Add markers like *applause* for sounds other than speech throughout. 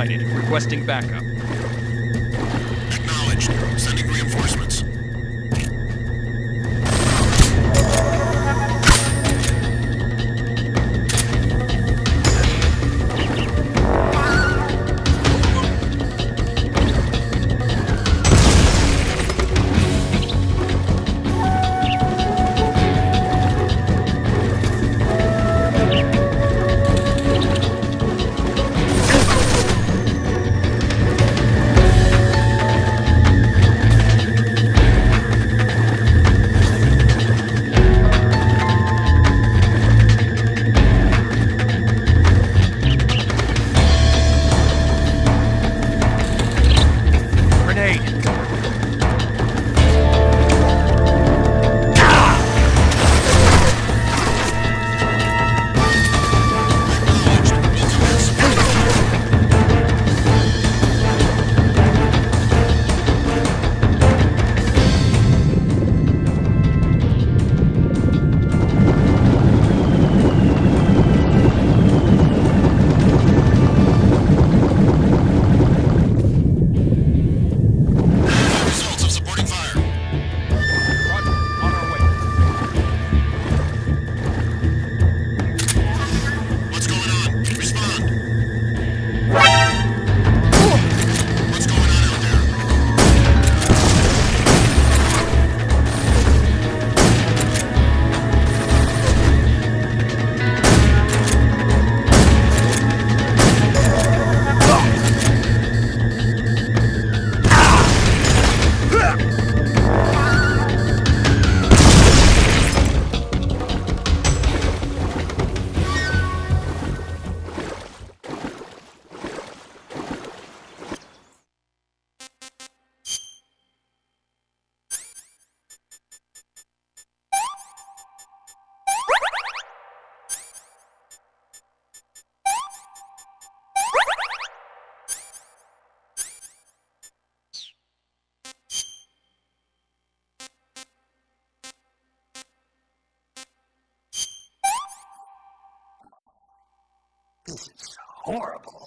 Requesting backup. This is horrible.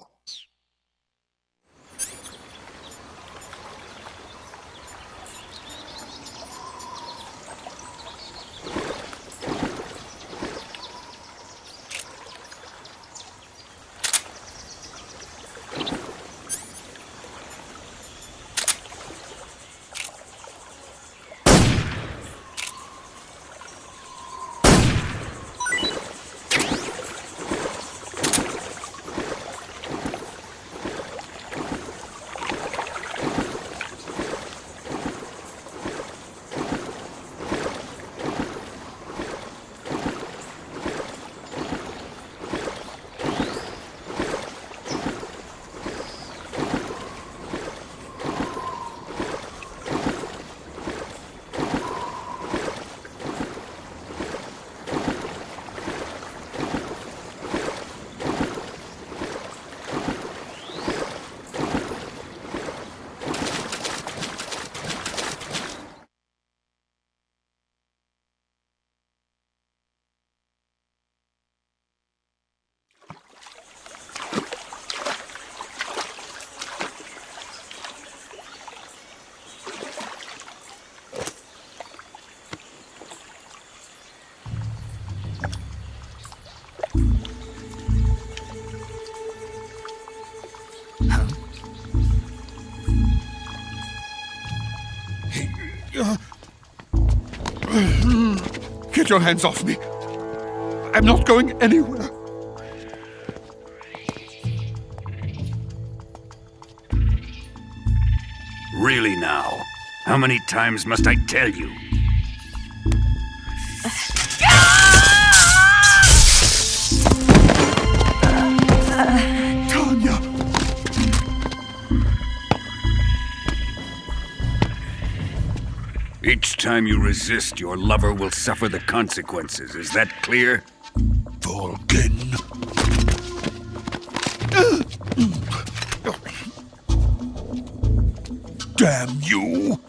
Your hands off me. I'm not going anywhere. Really now? How many times must I tell you? Time you resist, your lover will suffer the consequences. Is that clear? Volgin. Damn you!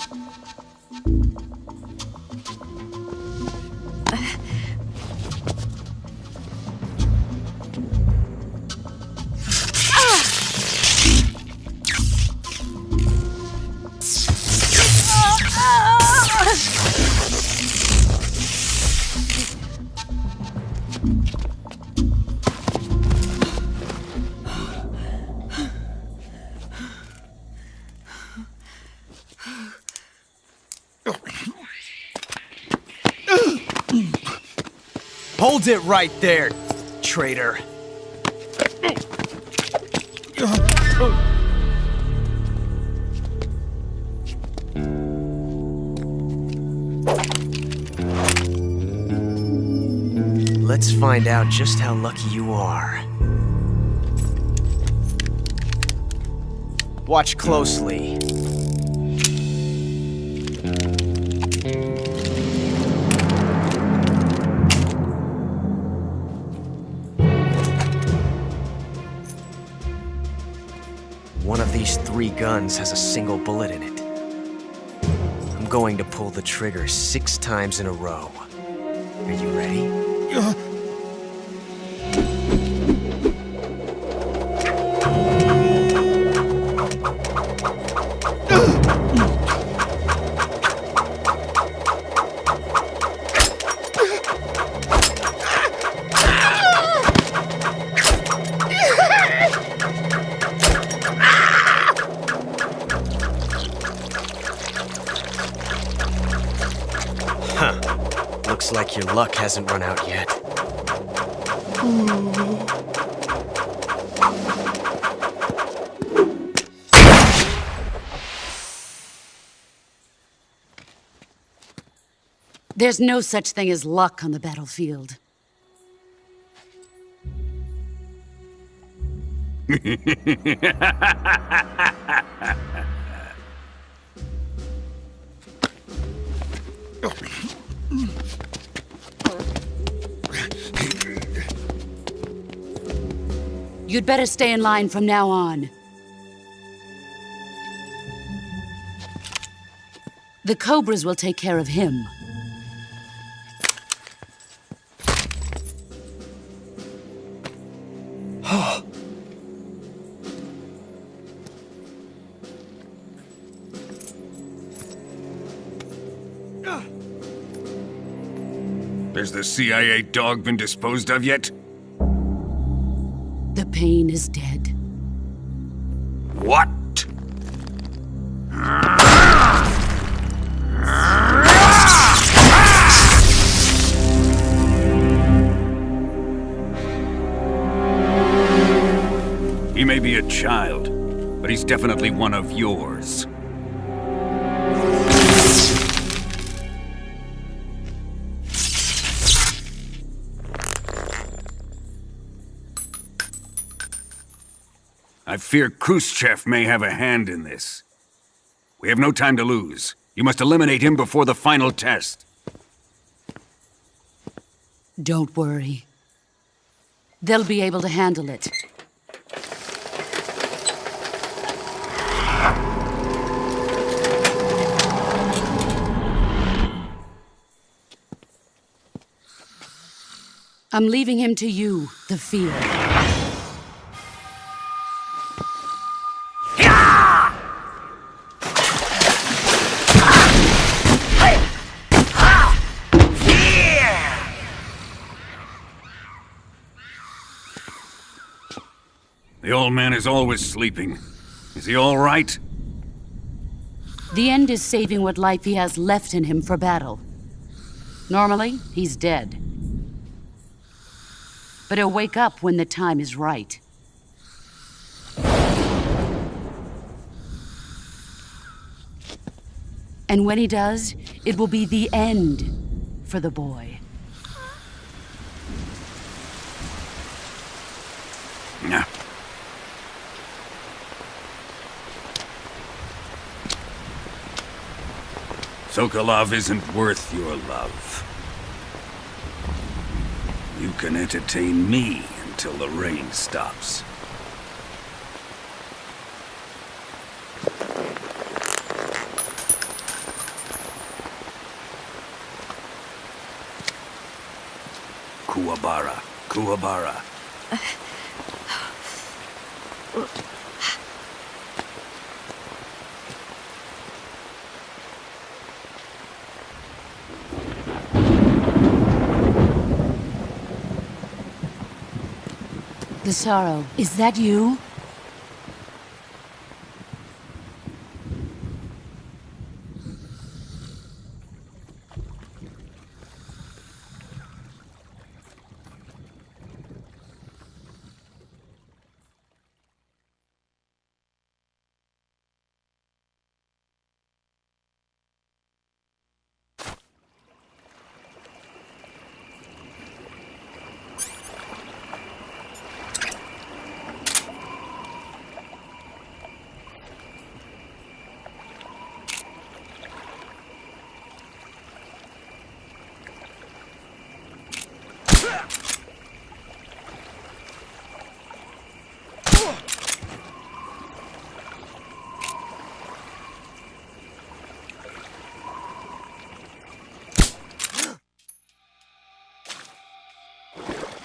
Hold it right there, traitor. Let's find out just how lucky you are. Watch closely. Three guns has a single bullet in it. I'm going to pull the trigger six times in a row. Are you ready? Huh. Hasn't run out yet. There's no such thing as luck on the battlefield. *laughs* You'd better stay in line from now on. The Cobras will take care of him. *gasps* Has the CIA dog been disposed of yet? The pain is dead. What? He may be a child, but he's definitely one of yours. Fear Khrushchev may have a hand in this. We have no time to lose. You must eliminate him before the final test. Don't worry. They'll be able to handle it. I'm leaving him to you, the Fear. The old man is always sleeping. Is he all right? The end is saving what life he has left in him for battle. Normally, he's dead. But he'll wake up when the time is right. And when he does, it will be the end for the boy. Sokolov isn't worth your love. You can entertain me until the rain stops. Kuwabara, Kuwabara. *laughs* Gisaro, is that you?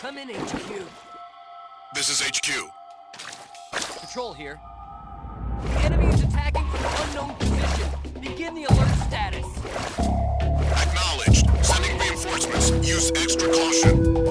Come in, HQ. This is HQ. Patrol here. The enemy is attacking from an unknown position. Begin the alert status. Acknowledged. Sending reinforcements. Use extra caution.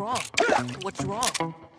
Wrong? What's wrong?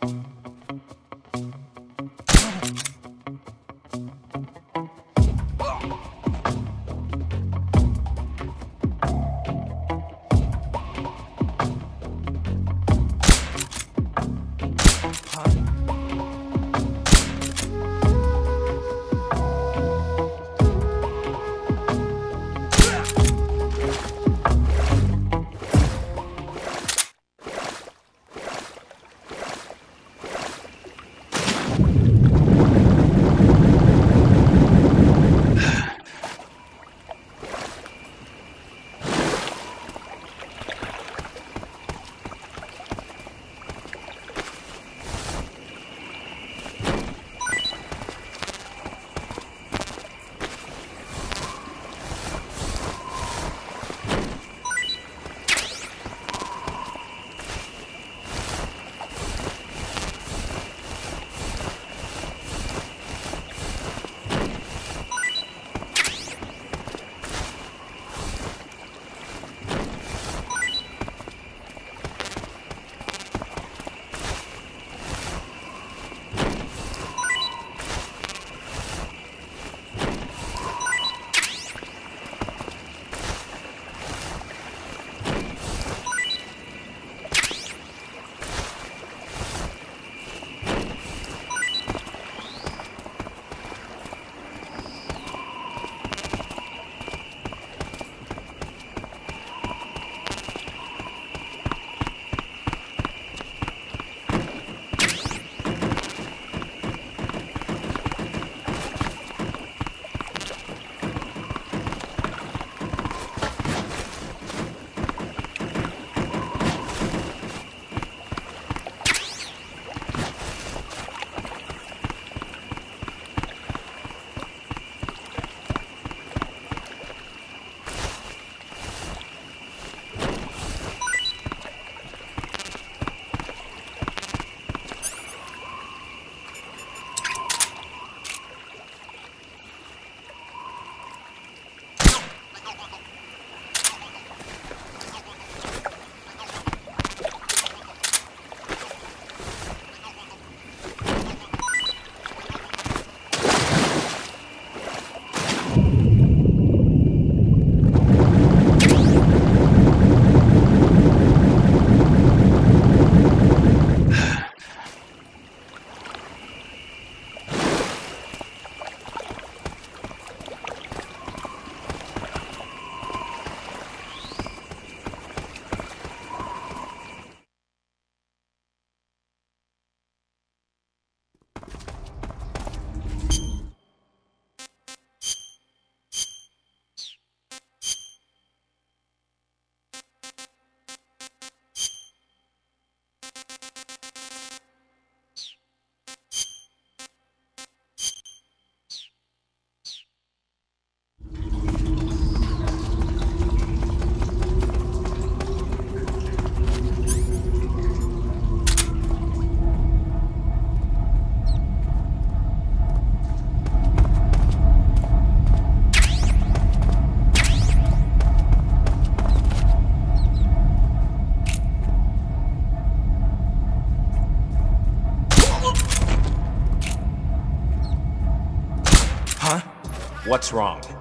What's wrong?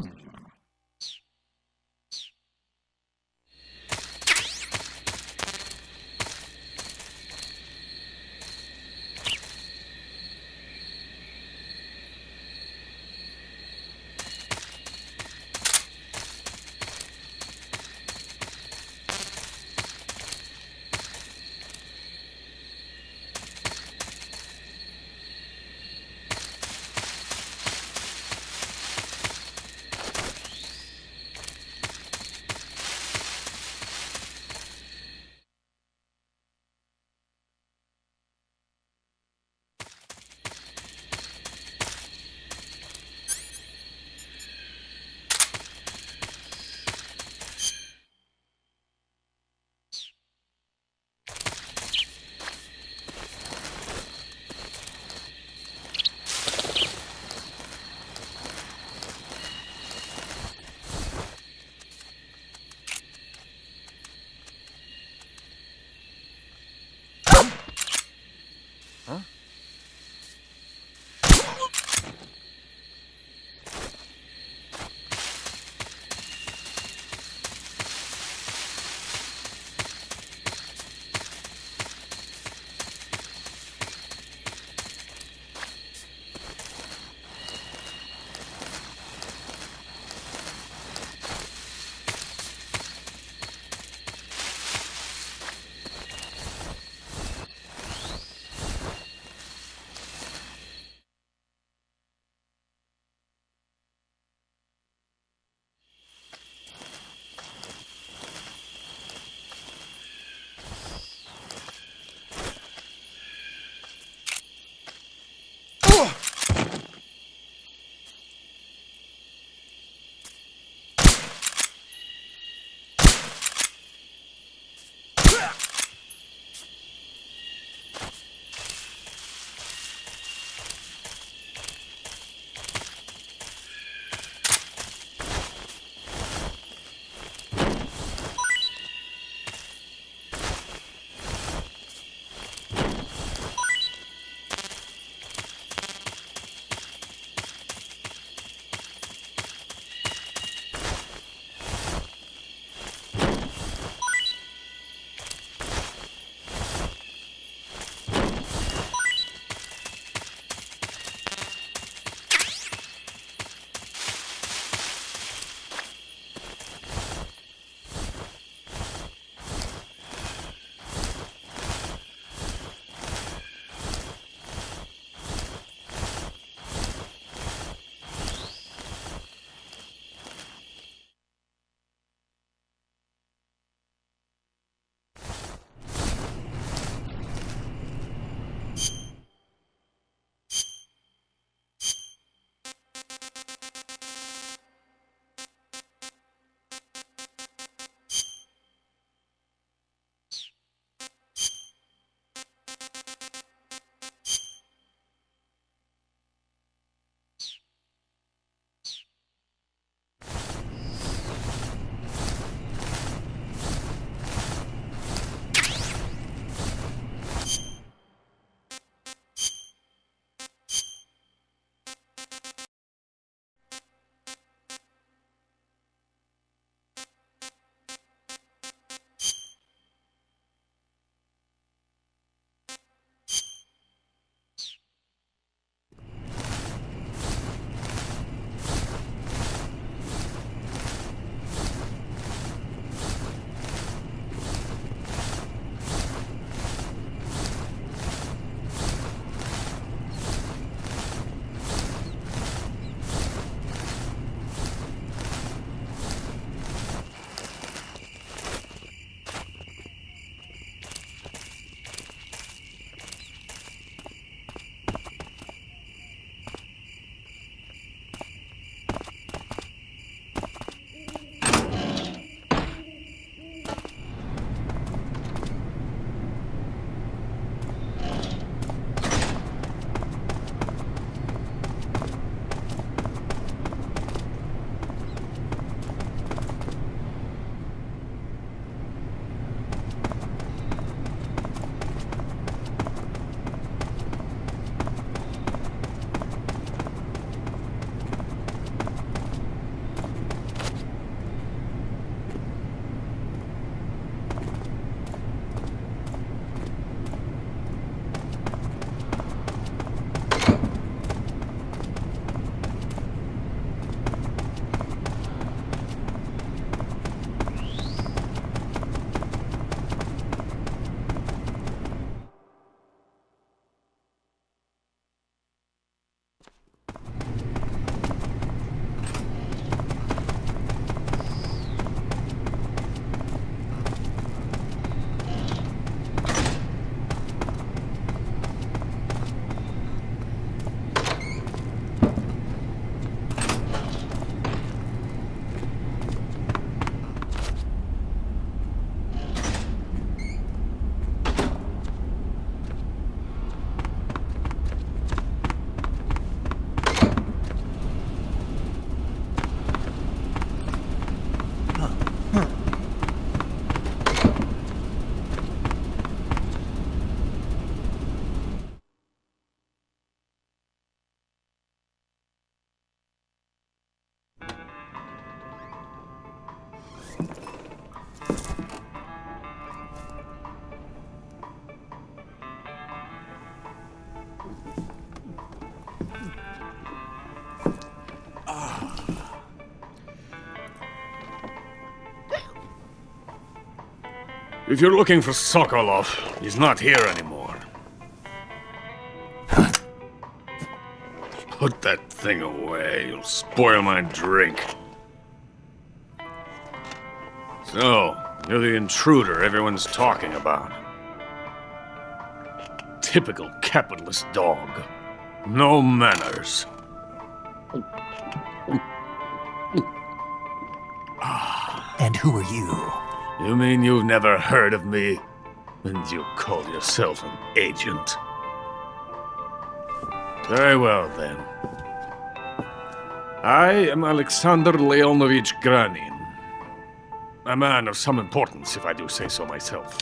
não. If you're looking for Sokolov, he's not here anymore. Put that thing away. You'll spoil my drink. So, you're the intruder everyone's talking about. Typical capitalist dog. No manners. And who are you? You mean you've never heard of me? And you call yourself an agent? Very well, then. I am Alexander Leonovich Granin. A man of some importance, if I do say so myself.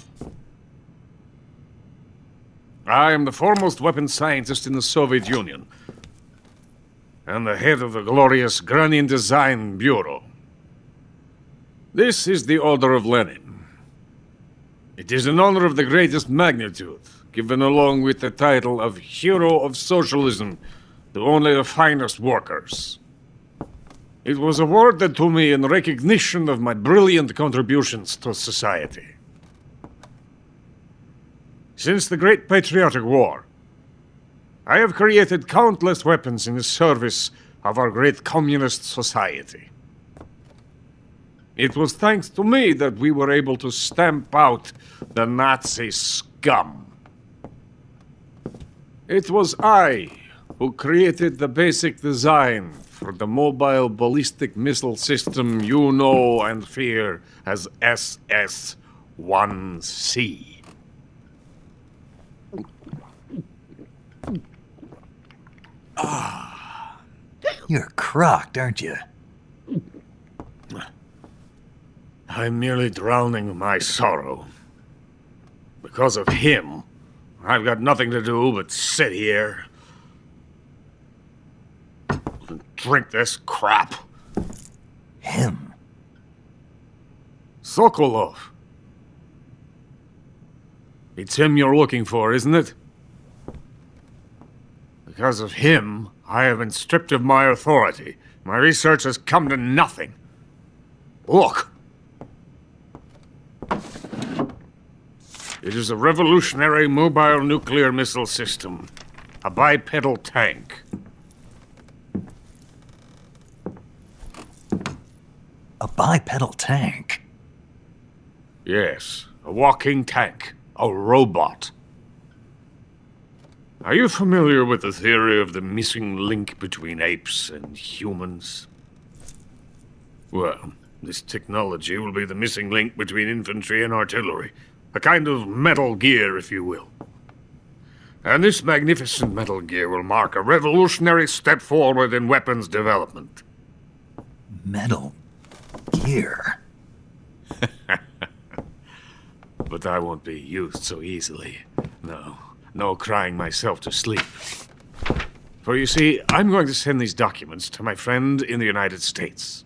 I am the foremost weapons scientist in the Soviet Union, and the head of the glorious Granin Design Bureau. This is the Order of Lenin. It is an honor of the greatest magnitude, given along with the title of Hero of Socialism to only the finest workers. It was awarded to me in recognition of my brilliant contributions to society. Since the Great Patriotic War, I have created countless weapons in the service of our great communist society. It was thanks to me that we were able to stamp out the Nazi scum. It was I who created the basic design for the mobile ballistic missile system you know and fear as SS-1C. You're crocked, aren't you? I'm merely drowning my sorrow. Because of him, I've got nothing to do but sit here and drink this crap. Him. Sokolov. It's him you're looking for, isn't it? Because of him, I have been stripped of my authority. My research has come to nothing. Look. It is a revolutionary mobile nuclear missile system. A bipedal tank. A bipedal tank. Yes, a walking tank. A robot. Are you familiar with the theory of the missing link between apes and humans? Well, this technology will be the missing link between infantry and artillery. A kind of metal gear, if you will. And this magnificent metal gear will mark a revolutionary step forward in weapons development. Metal gear. *laughs* But I won't be used so easily. No, no crying myself to sleep. For you see, I'm going to send these documents to my friend in the United States.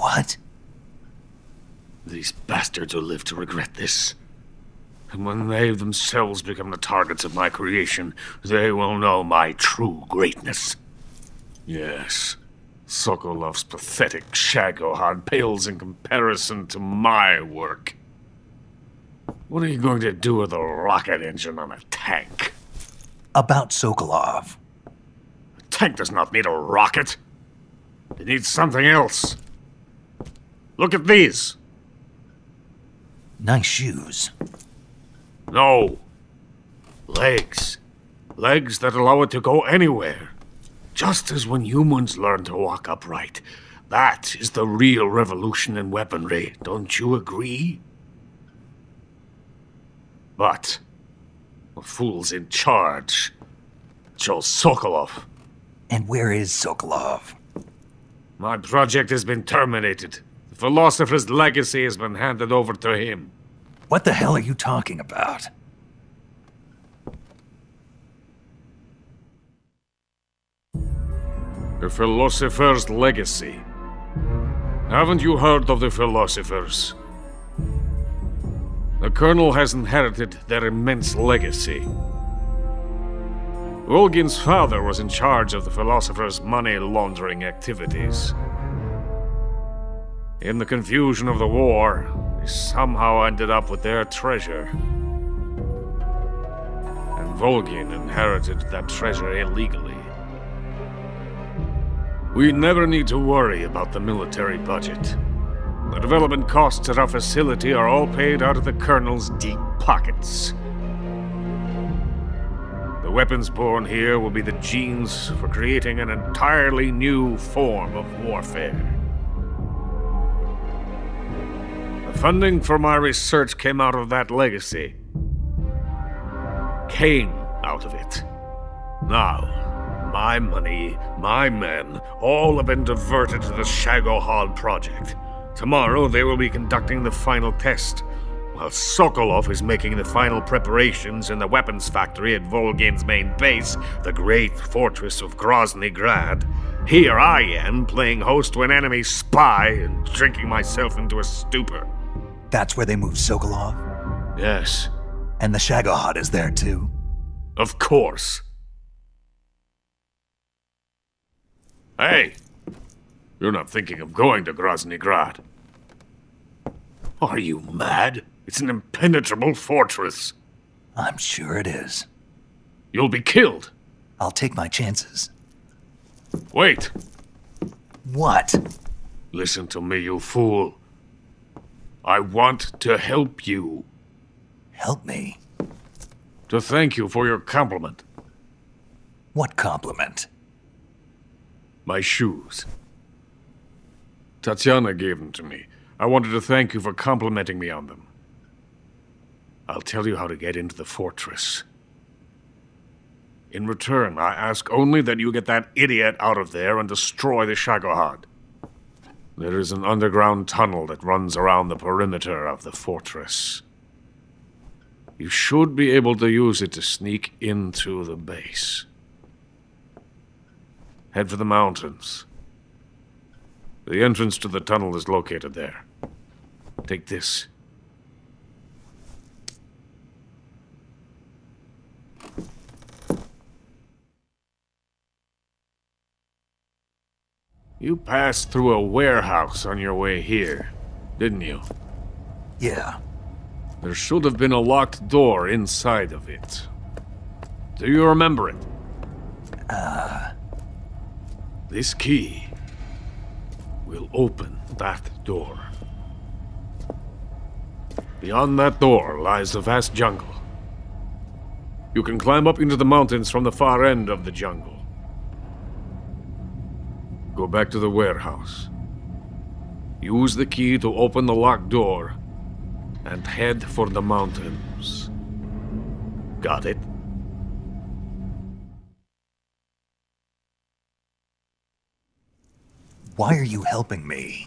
What? These bastards will live to regret this. And when they themselves become the targets of my creation, they will know my true greatness. Yes, Sokolov's pathetic Shagohod pales in comparison to my work. What are you going to do with a rocket engine on a tank? About Sokolov. A tank does not need a rocket. It needs something else. Look at these. Nice shoes. No. Legs. Legs that allow it to go anywhere. Just as when humans learn to walk upright. That is the real revolution in weaponry, don't you agree? But the fool's in charge. Joe Sokolov. And where is Sokolov? My project has been terminated. The philosopher's legacy has been handed over to him. What the hell are you talking about? The philosopher's legacy. Haven't you heard of the philosophers? The Colonel has inherited their immense legacy. Volgin's father was in charge of the philosopher's money laundering activities. In the confusion of the war, we somehow ended up with their treasure. And Volgin inherited that treasure illegally. We never need to worry about the military budget. The development costs at our facility are all paid out of the Colonel's deep pockets. The weapons born here will be the genes for creating an entirely new form of warfare. The funding for my research came out of that legacy. Came out of it. Now, my money, my men, all have been diverted to the Shagohod project. Tomorrow they will be conducting the final test, while Sokolov is making the final preparations in the weapons factory at Volgin's main base, the great fortress of Grozny Grad. Here I am, playing host to an enemy spy and drinking myself into a stupor. That's where they moved Sokolov? Yes, And the Shagohod is there too? of course. Hey! You're not thinking of going to Grozny Grad. Are you mad? It's an impenetrable fortress. I'm sure it is. You'll be killed. I'll take my chances. Wait. What? Listen to me, you fool. I want to help you. Help me. To thank you for your compliment. What compliment? My shoes. Tatiana gave them to me. I wanted to thank you for complimenting me on them. I'll tell you how to get into the fortress. In return, I ask only that you get that idiot out of there and destroy the Shagohod. There is an underground tunnel that runs around the perimeter of the fortress. You should be able to use it to sneak into the base. Head for the mountains. The entrance to the tunnel is located there. Take this. You passed through a warehouse on your way here, didn't you? Yeah. There should have been a locked door inside of it. Do you remember it? Uh. This key will open that door. Beyond that door lies the vast jungle. You can climb up into the mountains from the far end of the jungle. Go back to the warehouse. Use the key to open the locked door and head for the mountains. Got it? Why are you helping me?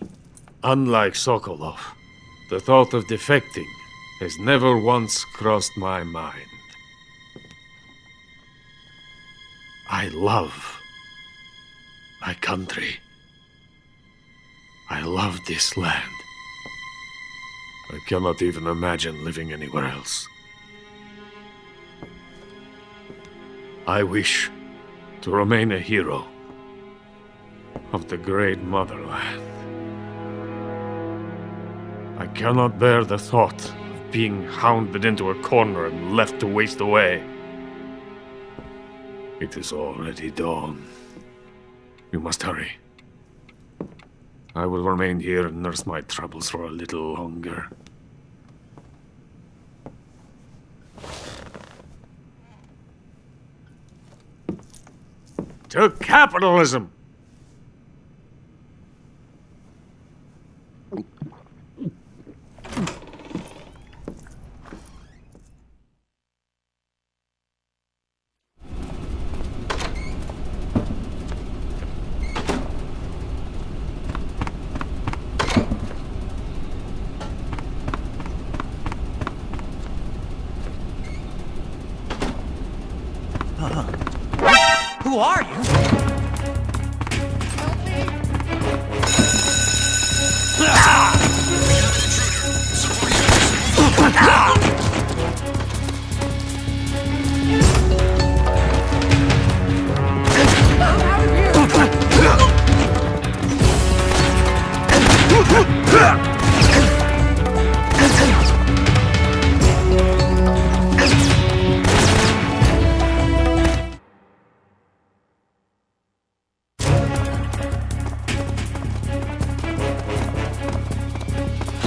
Unlike Sokolov, the thought of defecting has never once crossed my mind. I love my country. I love this land. I cannot even imagine living anywhere else. I wish to remain a hero of the great motherland. I cannot bear the thought of being hounded into a corner and left to waste away. It is already dawn. You must hurry. I will remain here and nurse my troubles for a little longer. To capitalism!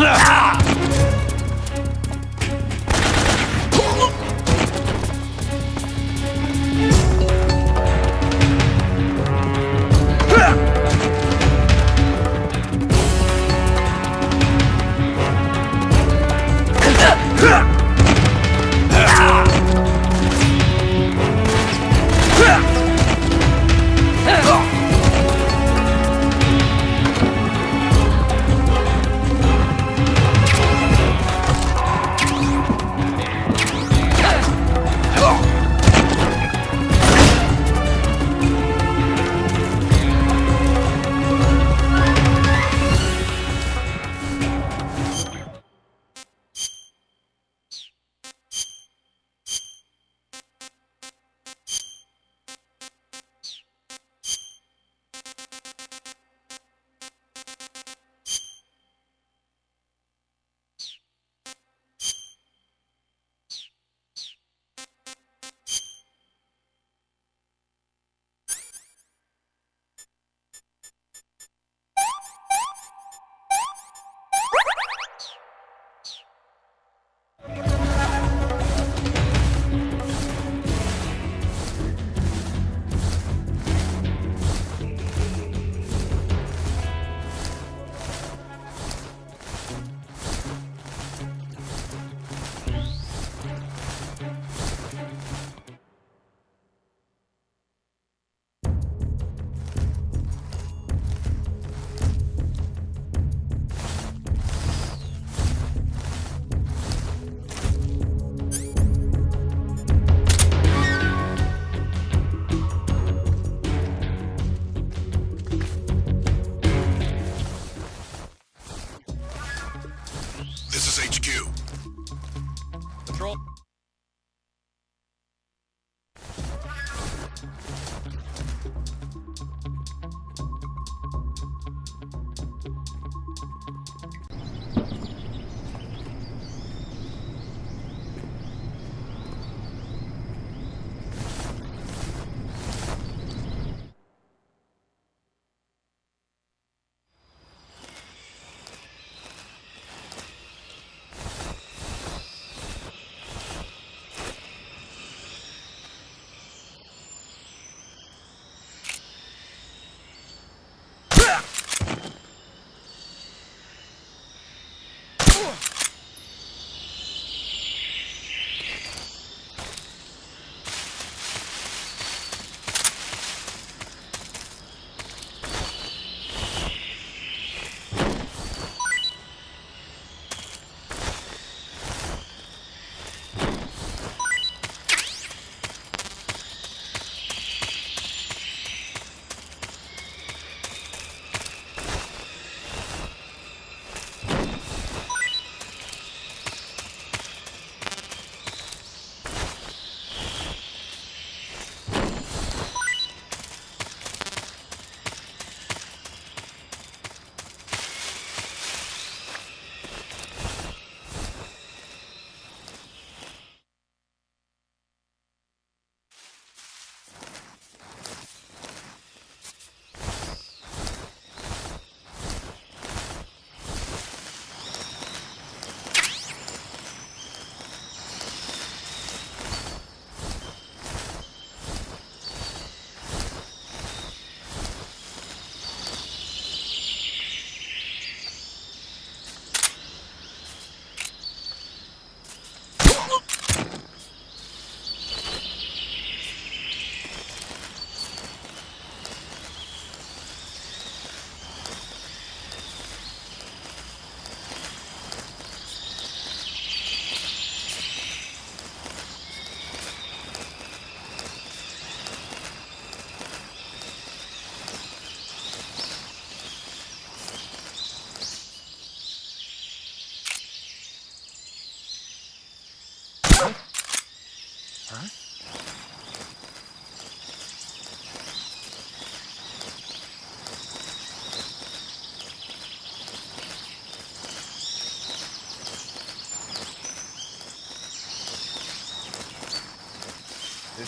Ah!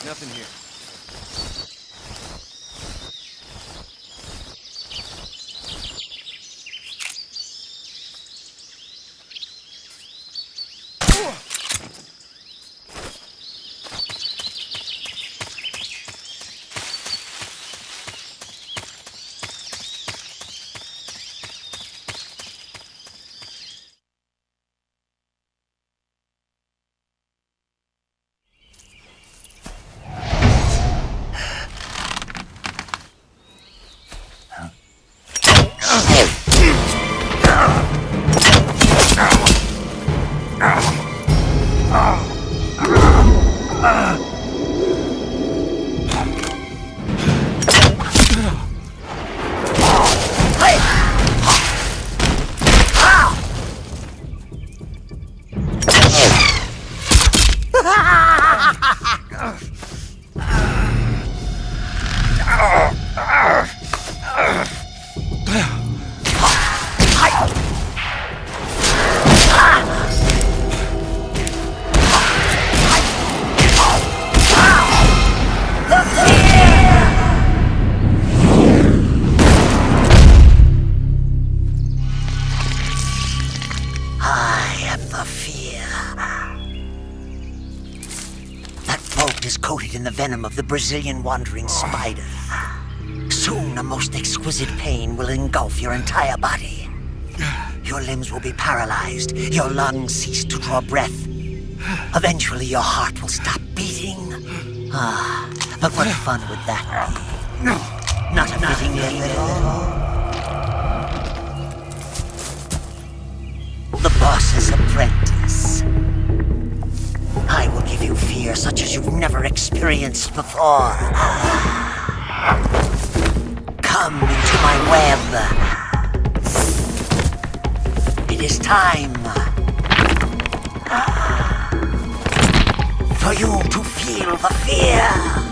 Nothing here. Venom of the Brazilian wandering spider. Soon a most exquisite pain will engulf your entire body. Your limbs will be paralyzed, your lungs cease to draw breath. Eventually your heart will stop beating. Ah, but what fun would that be? Not a fitting name give you fear such as you've never experienced before. Come into my web. It is time for you to feel the fear.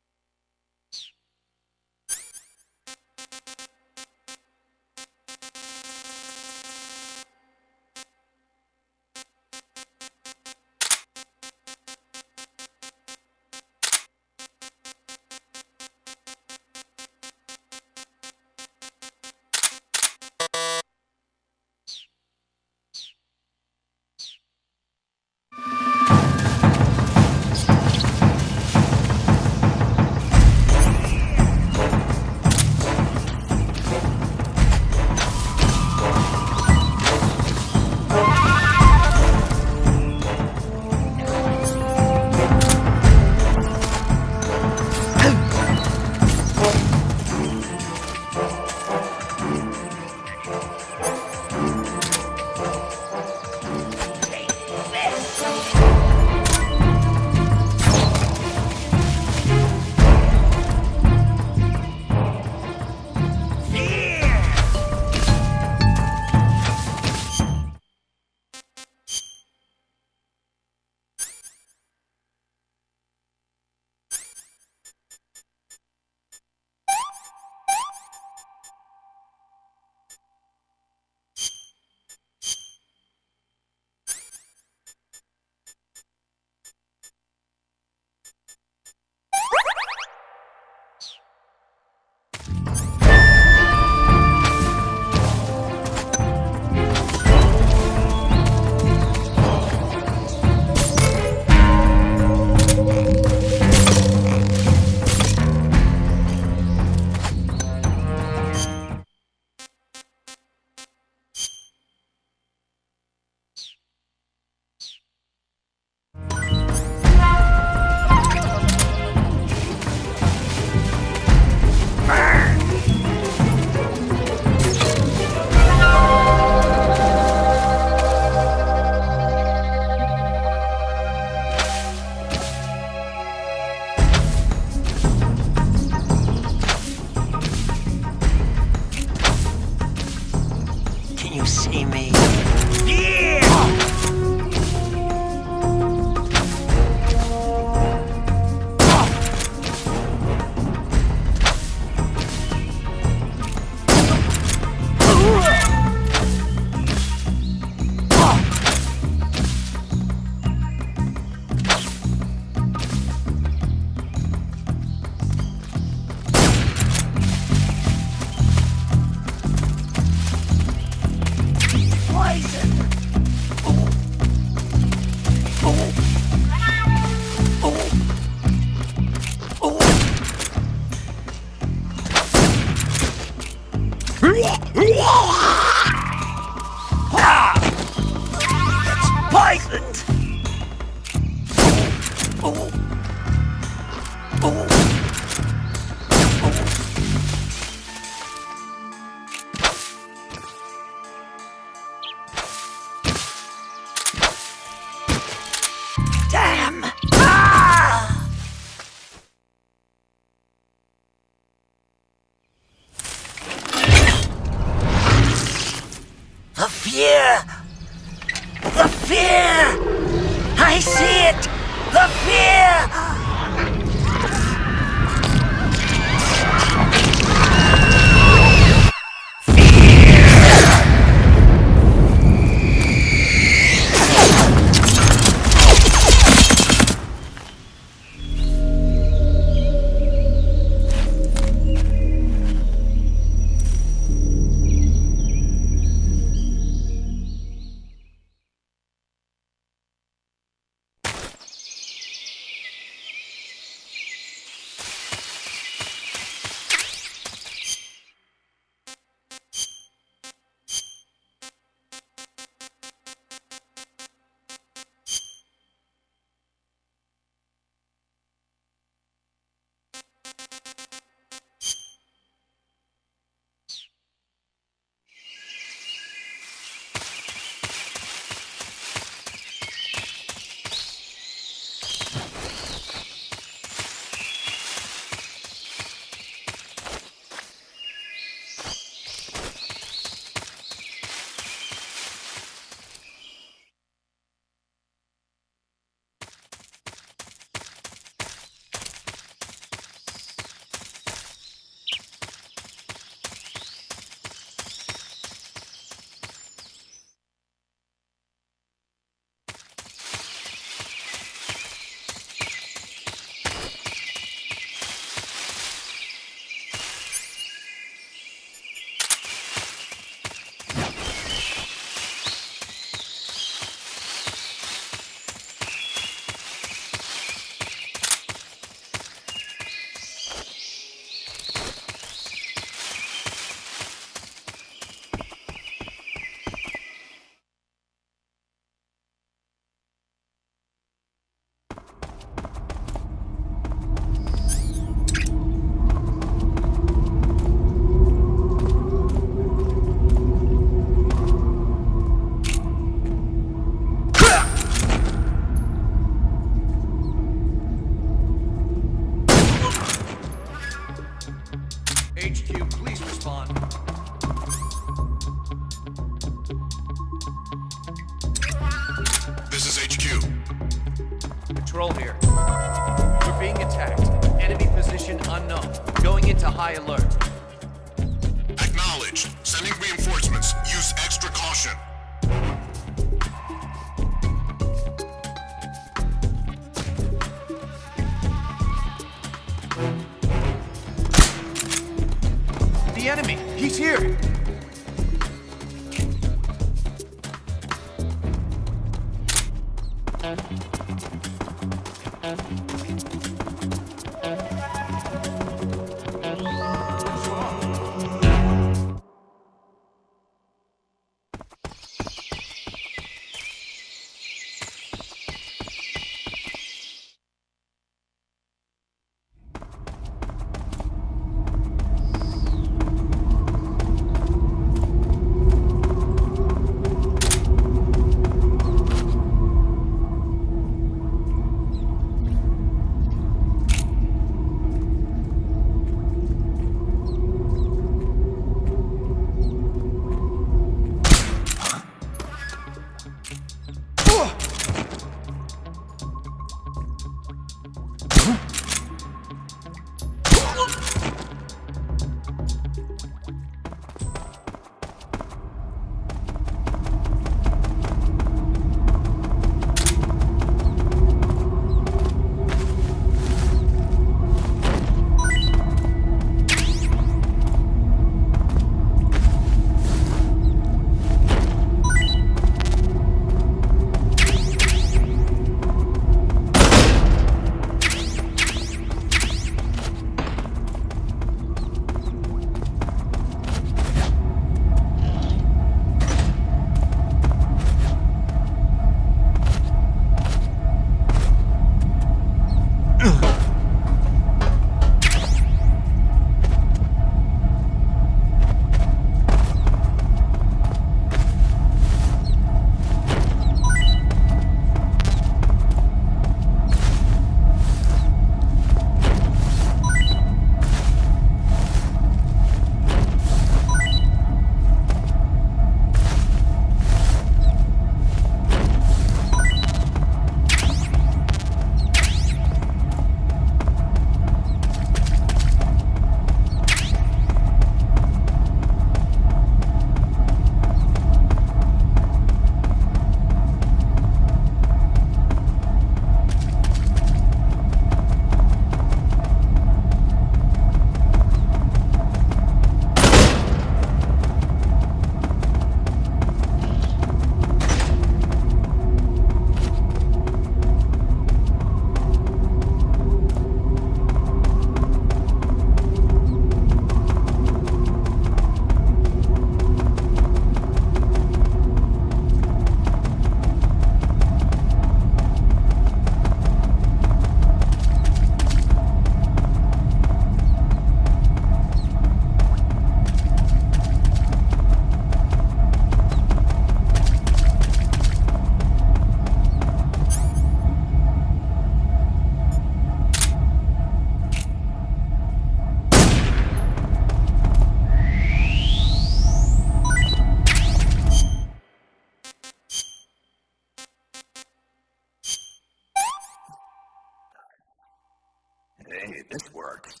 This works.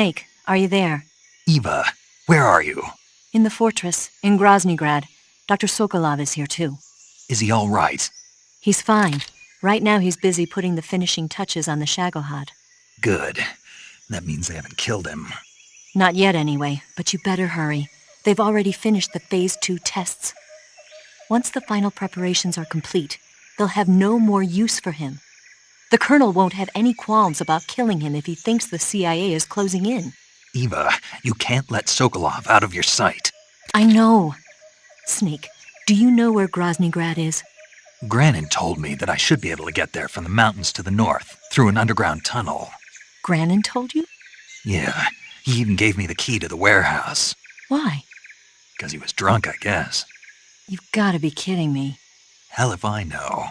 Snake, are you there? Eva, where are you? In the fortress, in Groznygrad. Dr. Sokolov is here too. Is he all right? He's fine. Right now he's busy putting the finishing touches on the Shagohod. Good. That means they haven't killed him. Not yet anyway, but you better hurry. They've already finished the Phase 2 tests. Once the final preparations are complete, they'll have no more use for him. The Colonel won't have any qualms about killing him if he thinks the CIA is closing in. Eva, you can't let Sokolov out of your sight. I know. Snake, do you know where Groznygrad is? Granin told me that I should be able to get there from the mountains to the north, through an underground tunnel. Granin told you? Yeah, he even gave me the key to the warehouse. Why? Because he was drunk, I guess. You've gotta be kidding me. Hell if I know.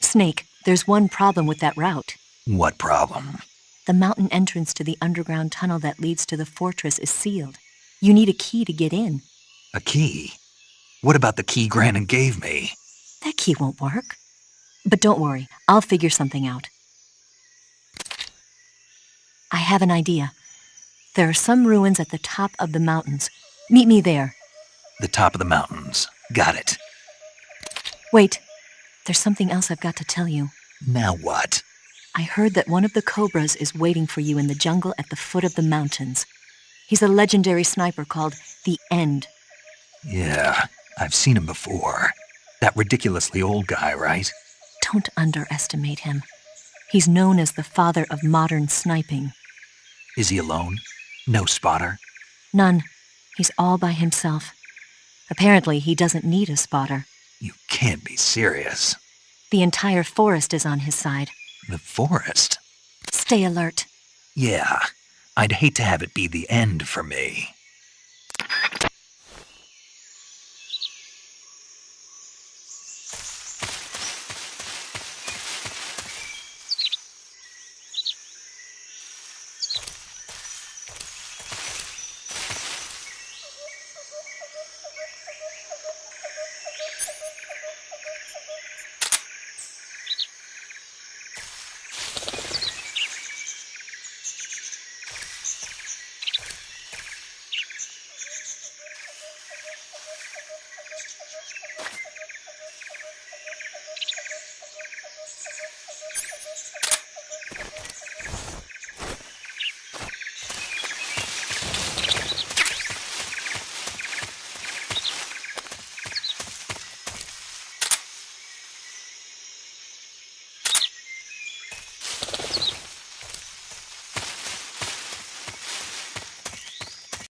Snake, there's one problem with that route. What problem? The mountain entrance to the underground tunnel that leads to the fortress is sealed. You need a key to get in. A key? What about the key Granin gave me? That key won't work. But don't worry, I'll figure something out. I have an idea. There are some ruins at the top of the mountains. Meet me there. The top of the mountains. Got it. Wait, there's something else I've got to tell you. Now what? I heard that one of the Cobras is waiting for you in the jungle at the foot of the mountains. He's a legendary sniper called The End. Yeah, I've seen him before. That ridiculously old guy, right? Don't underestimate him. He's known as the father of modern sniping. Is he alone? No spotter? None. He's all by himself. Apparently, he doesn't need a spotter. You can't be serious. The entire forest is on his side. The forest? Stay alert. Yeah. I'd hate to have it be the end for me.